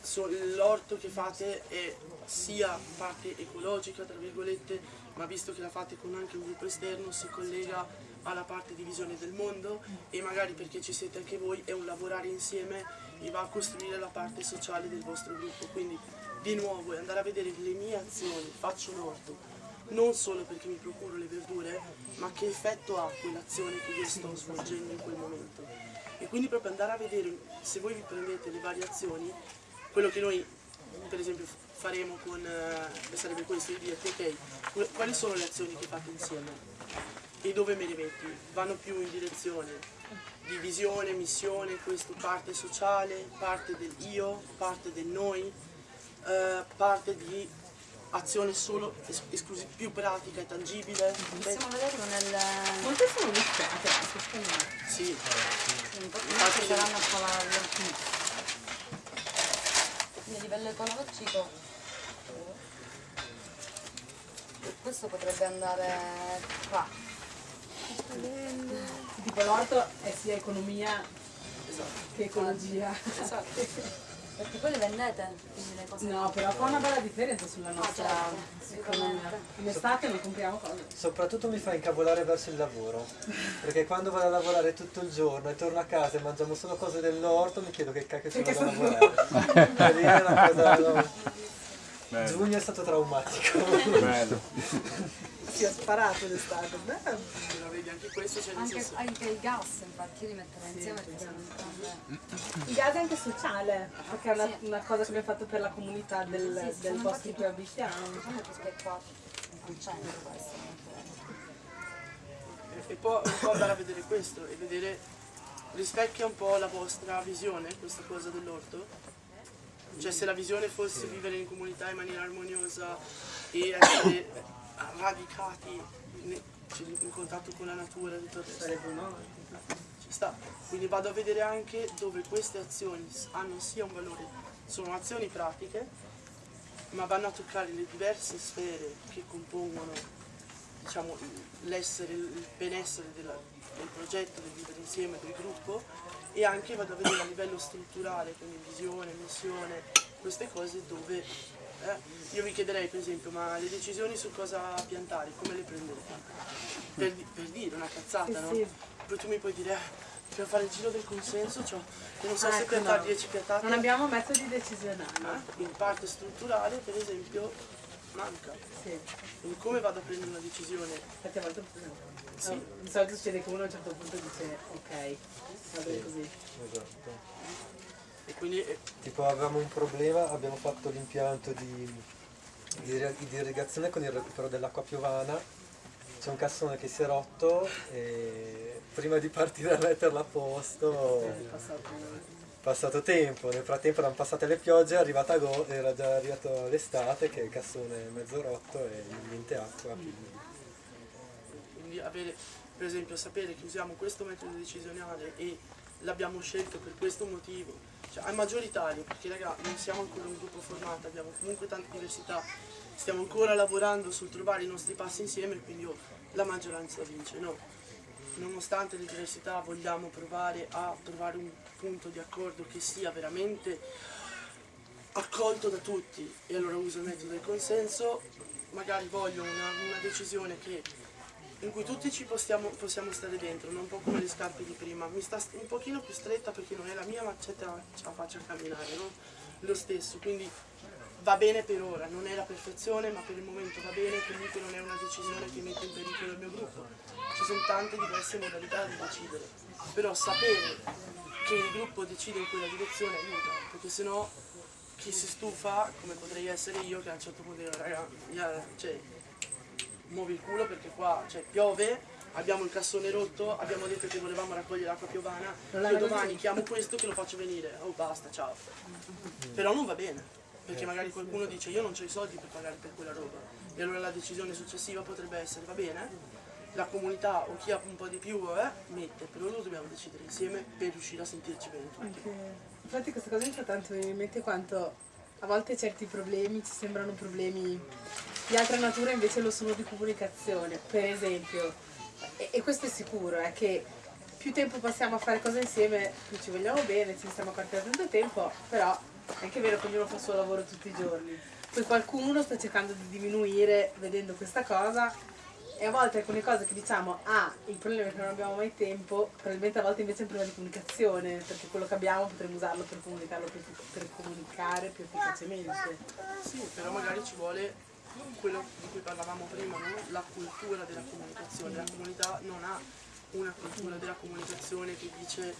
so- l'orto che fate è sia parte ecologica, tra virgolette, ma visto che la fate con anche un gruppo esterno si collega alla parte di visione del mondo e magari perché ci siete anche voi è un lavorare insieme e va a costruire la parte sociale del vostro gruppo. Quindi di nuovo è andare a vedere le mie azioni, faccio l'orto, non solo perché mi procuro le verdure, ma che effetto ha quell'azione che io sto svolgendo in quel momento. E quindi proprio andare a vedere, se voi vi prendete le variazioni, quello che noi per esempio faremo con, eh, sarebbe questo, di dirti ok, quali sono le azioni che fate insieme e dove me le metti? Vanno più in direzione di visione, missione, questo parte sociale, parte del io, parte del noi, eh, parte di azione solo es- esclusi- più pratica e tangibile. Possiamo vederlo nel... Molte sono mischiate, anche, secondo me. Sì, Infatti saranno a cavallo. Quindi a livello ecologico questo potrebbe andare qua. Tipo l'orto è sia economia che ecologia. Perché poi le vendete, quindi le cose. No, però fa una bella differenza sulla nostra certo, economia. In estate non compriamo cose. Soprattutto mi fa incavolare verso il lavoro, perché quando vado a lavorare tutto il giorno e torno a casa e mangiamo solo cose dell'orto mi chiedo che cacchio ci vado a lavorare. E lì è una cosa... no. Giugno è stato traumatico. Si è sparato l'estate. Bello. Anche questo c'è Anche, senso. anche il gas, infatti, io li metterei insieme perché sono entrambe. Il gas è anche sociale, perché è una, una cosa che abbiamo fatto per la comunità del, Sì, sì, del sono posto in cui abitiamo. Diciamo che è qua al centro questo. E- E poi un po' andare a vedere questo e vedere rispecchia un po' la vostra visione, questa cosa dell'orto. Cioè se la visione fosse vivere in comunità in maniera armoniosa e essere radicati ne- cioè, in contatto con la natura e tutto il resto. Sarebbe no? Ci sta. Quindi vado a vedere anche dove queste azioni hanno sia un valore, sono azioni pratiche, ma vanno a toccare le diverse sfere che compongono diciamo, l'essere, il benessere della- del progetto, del vivere insieme, del gruppo e anche vado a vedere a livello strutturale, quindi visione, missione, queste cose dove eh, io vi chiederei per esempio ma le decisioni su cosa piantare, come le prendete? Per, per dire una cazzata, no? Poi tu mi puoi dire, eh, dobbiamo fare il giro del consenso, cioè, io non so Ah, se ecco, piantare no. 10 piantate. Non abbiamo metodi decisionali. Eh, In parte strutturale, per esempio, manca. Sì. Quindi come vado a prendere una decisione? Infatti a volte Sì. di solito succede che uno a un certo punto dice ok, così. Esatto. E quindi eh, Tipo avevamo un problema, abbiamo fatto l'impianto di, di, di irrigazione con il recupero dell'acqua piovana, c'è un cassone che si è rotto e prima di partire a metterlo a posto È passato. passato tempo, nel frattempo erano passate le piogge, è arrivata go- era già arrivato l'estate che il cassone è mezzo rotto e niente acqua. quindi- quindi avere, per esempio, sapere che usiamo questo metodo decisionale e l'abbiamo scelto per questo motivo, cioè è maggioritario, perché raga, non siamo ancora un gruppo formato, abbiamo comunque tante diversità, stiamo ancora lavorando sul trovare i nostri passi insieme, quindi oh, la maggioranza vince, no? Nonostante le diversità vogliamo provare a trovare un punto di accordo che sia veramente accolto da tutti e allora uso il metodo del consenso, magari voglio una, una decisione che, in cui tutti ci possiamo, possiamo stare dentro, non un po' come le scarpe di prima, mi sta st- un pochino più stretta perché non è la mia ma ce la, faccio a camminare, no? Lo stesso, quindi va bene per ora, non è la perfezione ma per il momento va bene, comunque non è una decisione che mette in pericolo il mio gruppo, ci sono tante diverse modalità di decidere, però sapere che il gruppo decide in quella direzione aiuta, perché sennò chi si stufa, come potrei essere io, che a un certo punto dico, raga, cioè, muovi il culo perché qua cioè, piove, abbiamo il cassone rotto, abbiamo detto che volevamo raccogliere l'acqua piovana, io domani chiamo questo che lo faccio venire, oh basta, ciao. Però non va bene, perché magari qualcuno dice io non ho i soldi per pagare per quella roba, e allora la decisione successiva potrebbe essere, va bene, la comunità o chi ha un po' di più eh, mette, però lo dobbiamo decidere insieme per riuscire a sentirci bene tutti. Anche- Infatti questa cosa mi fa tanto venire in mente quanto a volte certi problemi ci sembrano problemi di altra natura invece lo sono di comunicazione. Per esempio, e, e questo è sicuro, è che più tempo passiamo a fare cose insieme, più ci vogliamo bene, ci stiamo tanto tempo, però è anche vero che ognuno fa il suo lavoro tutti i giorni. Poi qualcuno sta cercando di diminuire vedendo questa cosa e a volte alcune cose che diciamo, ah, il problema è che non abbiamo mai tempo, probabilmente a volte invece è un problema di comunicazione, perché quello che abbiamo potremmo usarlo per comunicarlo più, per comunicare più efficacemente. Sì, però magari ci vuole quello di cui parlavamo prima, no? la cultura della comunicazione. La comunità non ha una cultura della comunicazione che dice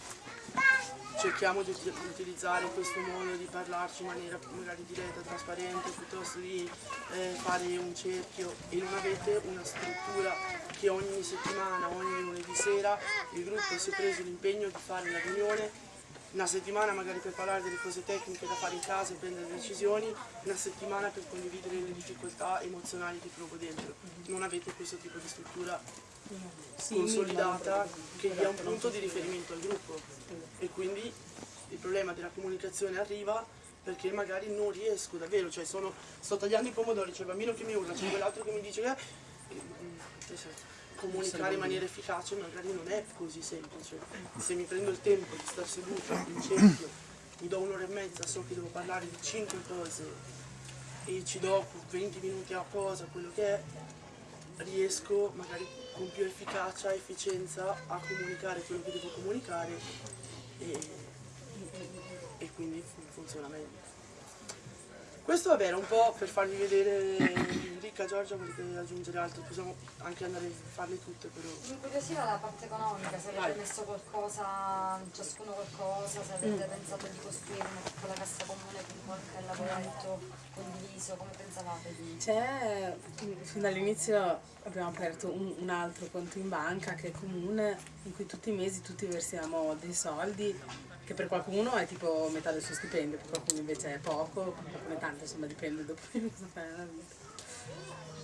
cerchiamo di uti- utilizzare questo modo di parlarci in maniera magari diretta, trasparente, piuttosto di eh, fare un cerchio e non avete una struttura che ogni settimana, ogni lunedì sera il gruppo si è preso l'impegno di fare la riunione una settimana magari per parlare delle cose tecniche da fare in casa e prendere decisioni, una settimana per condividere le difficoltà emozionali che provo dentro. Non avete questo tipo di struttura consolidata che dia un punto di riferimento al gruppo e quindi il problema della comunicazione arriva perché magari non riesco davvero, cioè sono, sto tagliando i pomodori, c'è il bambino che mi urla, c'è quell'altro che mi dice e, mm, cioè, se- comunicare in maniera efficace magari non è così semplice. Se mi prendo il tempo di stare seduto in cerchio, mi do un'ora e mezza, so che devo parlare di 5 cose e ci do 20 minuti a cosa, quello che è, riesco magari con più efficacia efficienza a comunicare quello che devo comunicare e, e quindi fun- funziona meglio. Questo vabbè era un po' per farvi vedere Ricca, Giorgia, volete aggiungere altro? Possiamo anche andare a farle tutte però. Mi incuriosiva la parte economica, se avete Vai. messo qualcosa, ciascuno qualcosa, se avete pensato di costruire una piccola cassa comune con qualche lavoretto condiviso, come pensavate di... C'è, fin dall'inizio abbiamo aperto un, un altro conto in banca che è comune, in cui tutti i mesi tutti versiamo dei soldi, che per qualcuno è tipo metà del suo stipendio, per qualcuno invece è poco, per qualcuno è tanto, insomma dipende dopo di cosa fai nella vita.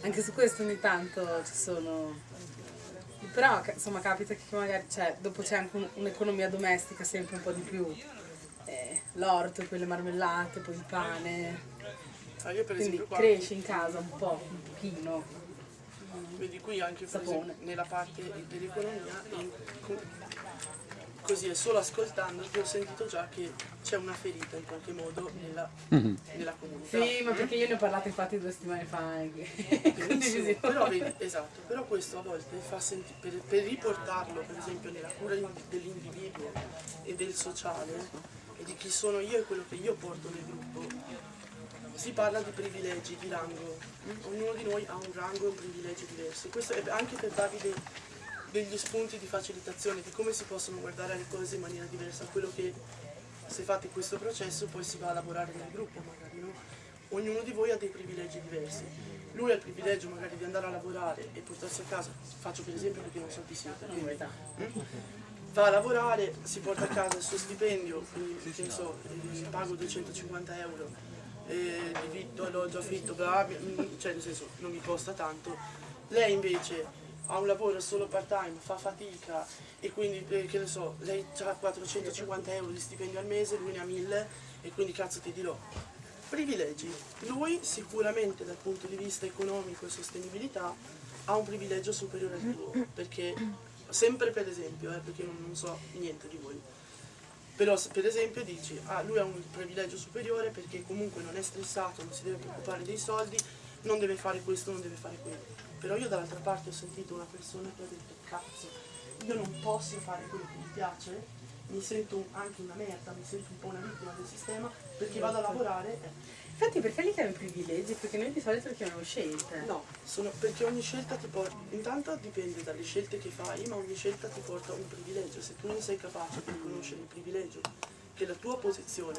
Anche su questo ogni tanto ci sono... Però insomma capita che magari c'è, dopo c'è anche un- un'economia domestica sempre un po' di più. Eh, l'orto, poi le marmellate, poi il pane. Ah, io per Quindi esempio qua, cresce in casa un po', un pochino. vedi qui anche esempio, nella parte dell'economia, così è solo ascoltando che ho sentito già che c'è una ferita in qualche modo nella, nella comunità. Sì, ma perché io ne ho parlato infatti due settimane fa anche. Benissimo, Condivisione. però vedi, esatto, però questo a volte fa sentire, per, per riportarlo per esempio nella cura in- dell'individuo e del sociale e di chi sono io e quello che io porto nel gruppo, si parla di privilegi, di rango. Ognuno di noi ha un rango e un privilegio diverso. Questo è anche per darvi dei- degli spunti di facilitazione di come si possono guardare le cose in maniera diversa. Quello che se fate questo processo poi si va a lavorare nel gruppo magari, no? Ognuno di voi ha dei privilegi diversi. Lui ha il privilegio magari di andare a lavorare e portarsi a casa, faccio per esempio perché non so chi siete, quindi, mm? va a lavorare, si porta a casa il suo stipendio, quindi che ne so, eh, pago 250 euro, eh, di vitto, alloggio, affitto, bla, bla, cioè nel senso non mi costa tanto. Lei invece ha un lavoro solo part time, fa fatica e quindi eh, che ne so, lei ha 450 euro di stipendio al mese, lui ne ha 1000 e quindi cazzo ti dirò. Privilegi. Lui sicuramente dal punto di vista economico e sostenibilità ha un privilegio superiore al tuo, perché sempre per esempio, eh, perché non, non so niente di voi, però se per esempio dici, ah lui ha un privilegio superiore perché comunque non è stressato, non si deve preoccupare dei soldi, non deve fare questo, non deve fare quello. Però io dall'altra parte ho sentito una persona che ha detto, cazzo, io non posso fare quello che mi piace, mi sento anche una merda, mi sento un po' una vittima del sistema perché vado a lavorare. eh. Infatti perché li chiami privilegi? Perché noi di solito li chiamiamo scelte. No, sono- perché ogni scelta ti porta, intanto dipende dalle scelte che fai, ma ogni scelta ti porta un privilegio. Se tu non sei capace di riconoscere il privilegio che la tua posizione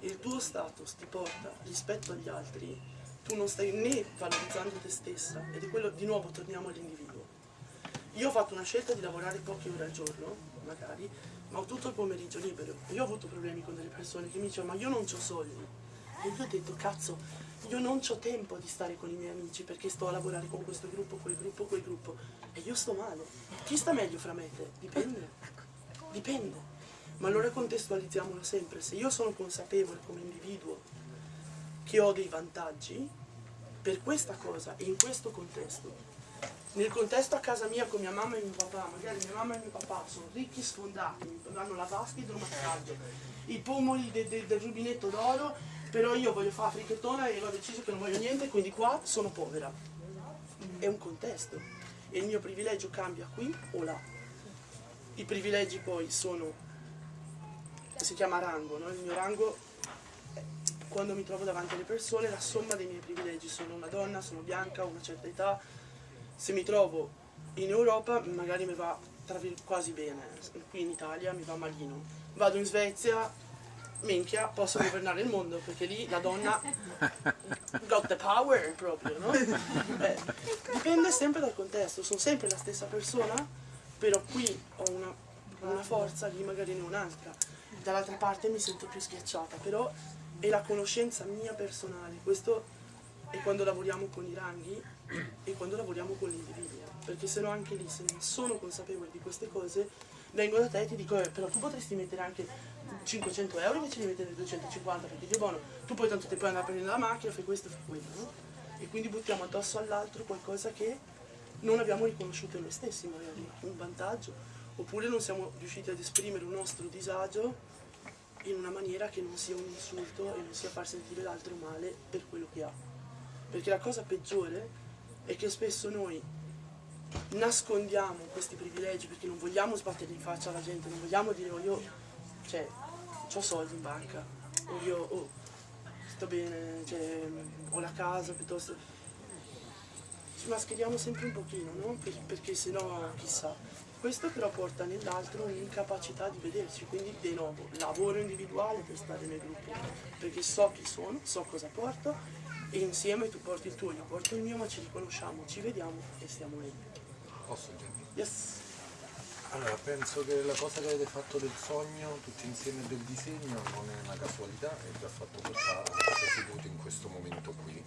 il tuo status ti porta rispetto agli altri, tu non stai né valorizzando te stessa ed è quello, di nuovo torniamo all'individuo. Io ho fatto una scelta di lavorare poche ore al giorno, magari, ma ho tutto il pomeriggio libero. Io ho avuto problemi con delle persone che mi dicevano ma io non ho soldi. E io ho detto cazzo, io non ho tempo di stare con i miei amici perché sto a lavorare con questo gruppo, quel gruppo, quel gruppo. E io sto male. Chi sta meglio fra me e te? Dipende. Dipende. Ma allora contestualizziamolo sempre. Se io sono consapevole come individuo che ho dei vantaggi, per questa cosa in questo contesto, nel contesto a casa mia con mia mamma e mio papà, magari mia mamma e mio papà sono ricchi sfondati, hanno la vasca idromassaggio, i pomoli de- de- del rubinetto d'oro, però io voglio fare frichettona e ho deciso che non voglio niente, quindi qua sono povera. È un contesto e il mio privilegio cambia qui o là. I privilegi poi sono, si chiama rango, no? il mio rango quando mi trovo davanti alle persone, la somma dei miei privilegi, sono una donna, sono bianca, ho una certa età, se mi trovo in Europa magari mi va quasi bene, qui in Italia mi va malino. Vado in Svezia, minchia, posso governare il mondo perché lì la donna got the power proprio, no? Eh, dipende sempre dal contesto, sono sempre la stessa persona, però qui ho una, una forza, lì magari ne un'altra. Dall'altra parte mi sento più schiacciata, però è la conoscenza mia personale, questo è quando lavoriamo con i ranghi e quando lavoriamo con l'individuo, perché se no anche lì se non sono consapevole di queste cose vengo da te e ti dico eh, però tu potresti mettere anche 500 euro invece di mettere 250 perché Dio buono, tu poi tanto ti puoi andare a prendere la macchina, fai questo, fai quello, no? E quindi buttiamo addosso all'altro qualcosa che non abbiamo riconosciuto noi stessi magari, un vantaggio, oppure non siamo riusciti ad esprimere un nostro disagio in una maniera che non sia un insulto e non sia far sentire l'altro male per quello che ha. Perché la cosa peggiore è che spesso noi nascondiamo questi privilegi perché non vogliamo sbattere in faccia alla gente, non vogliamo dire oh io cioè, ho soldi in banca, o io oh, sto bene, cioè, ho la casa piuttosto. Ci mascheriamo sempre un pochino, no? Per- perché sennò chissà. Questo però porta nell'altro un'incapacità di vederci, quindi di nuovo lavoro individuale per stare nel gruppo, perché so chi sono, so cosa porto e insieme tu porti il tuo, io porto il mio, ma ci riconosciamo, ci vediamo e stiamo lì. Posso Gianni? Yes. Allora, penso che la cosa che avete fatto del sogno, tutti insieme del disegno, non è una casualità, è già fatto portare seduti in questo momento qui.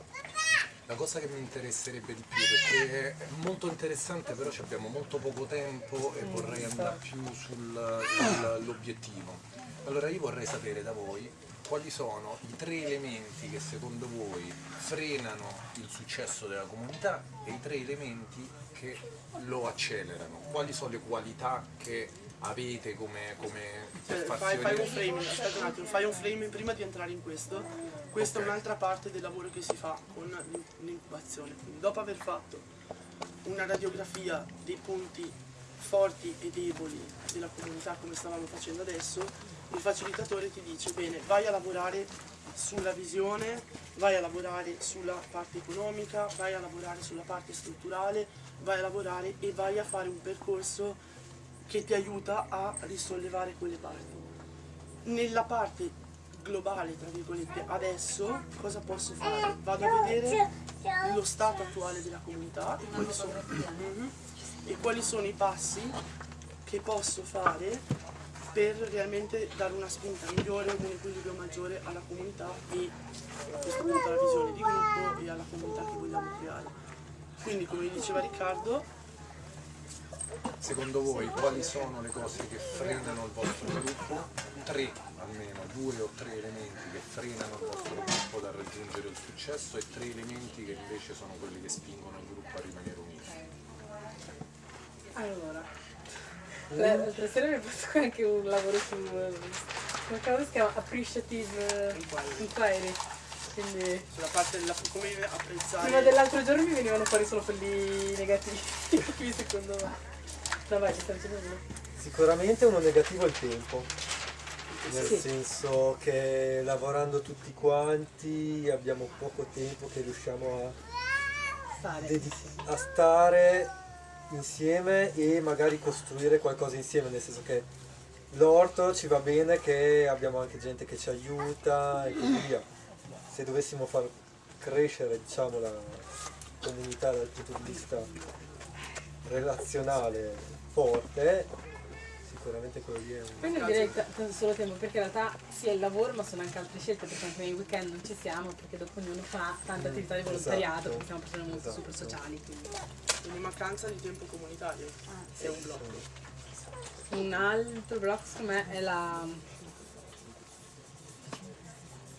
La cosa che mi interesserebbe di più, perché è molto interessante, però ci abbiamo molto poco tempo e vorrei andare più sull'obiettivo. Allora io vorrei sapere da voi quali sono i tre elementi che secondo voi frenano il successo della comunità e i tre elementi che lo accelerano. Quali sono le qualità che avete come, come Cioè, fai, fai un framing, aspetta un attimo, fai un framing prima di entrare in questo. Questa Ok. è un'altra parte del lavoro che si fa con l'in- l'incubazione. Quindi dopo aver fatto una radiografia dei punti forti e deboli della comunità come stavamo facendo adesso, il facilitatore ti dice bene, vai a lavorare sulla visione, vai a lavorare sulla parte economica, vai a lavorare sulla parte strutturale, vai a lavorare e vai a fare un percorso che ti aiuta a risollevare quelle parti. Nella parte globale, tra virgolette, adesso cosa posso fare? Vado a vedere lo stato attuale della comunità e quali sono, Mhm. e quali sono i passi che posso fare per realmente dare una spinta migliore, un equilibrio maggiore alla comunità e a questo punto alla visione di gruppo e alla comunità che vogliamo creare. Quindi come diceva Riccardo, Secondo voi quali sono le cose che frenano il vostro gruppo? Tre almeno, due o tre elementi che frenano il vostro gruppo dal raggiungere il successo e tre elementi che invece sono quelli che spingono il gruppo a rimanere unito. Allora, la- l'altra sera mi ho fatto anche un lavoro su come cavolo si chiama appreciative inquiry. Quindi sulla parte della come apprezzare prima dell'altro giorno mi venivano fuori solo quelli negativi. Qui secondo me. No vai. Sicuramente uno negativo è il tempo, nel Sì. senso che lavorando tutti quanti abbiamo poco tempo che riusciamo a, dedi- a stare insieme e magari costruire qualcosa insieme, nel senso che l'orto ci va bene che abbiamo anche gente che ci aiuta e così via. Se dovessimo far crescere diciamo, la comunità dal punto di vista relazionale forte, sicuramente quello lì è un... Quindi direi solo tempo, perché in realtà sia il lavoro ma sono anche altre scelte, perché anche nei weekend non ci siamo, perché dopo ognuno fa tante attività di volontariato, Esatto. perché siamo persone molto Esatto. super sociali. Quindi. Quindi mancanza di tempo comunitario è un blocco. Un altro blocco secondo me è la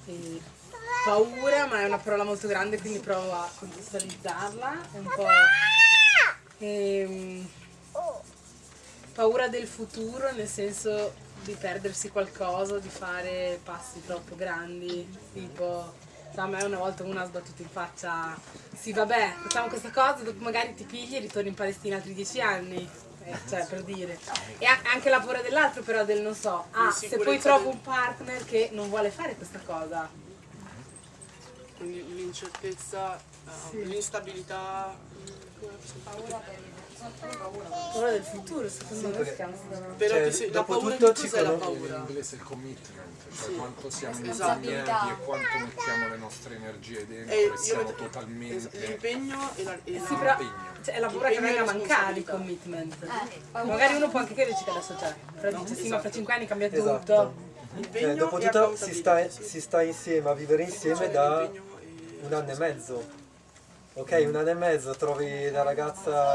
eh, paura, ma è una parola molto grande, quindi provo a contestualizzarla. È un po' ehm, paura del futuro, nel senso di perdersi qualcosa, di fare passi troppo grandi, tipo a me una volta una ha sbattuto in faccia sì vabbè facciamo questa cosa dopo magari ti pigli e ritorni in Palestina altri dieci anni. Eh, cioè per dire. E anche la paura dell'altro però del non so ah se poi trovo un partner che non vuole fare questa cosa. Quindi l'incertezza, eh, l'instabilità, paura del futuro secondo me si chiama Però Cioè, che se- la dopo paura tutto ci conosco- paura? in inglese il commitment, cioè Sì. quanto siamo Esatto. impegnati e quanto mettiamo le nostre energie dentro E e, siamo vedo- totalmente l'impegno e la, e la- sì però cioè, è la paura che e venga a mancare il commitment Eh, magari uno può anche crederci che adesso c'è però dice sì ma fra cinque anni cambia Esatto. tutto Cioè, dopo e tutto si sta, sì. si sta insieme a vivere insieme Cioè, da un anno e mezzo. Ok, un anno e mezzo trovi la ragazza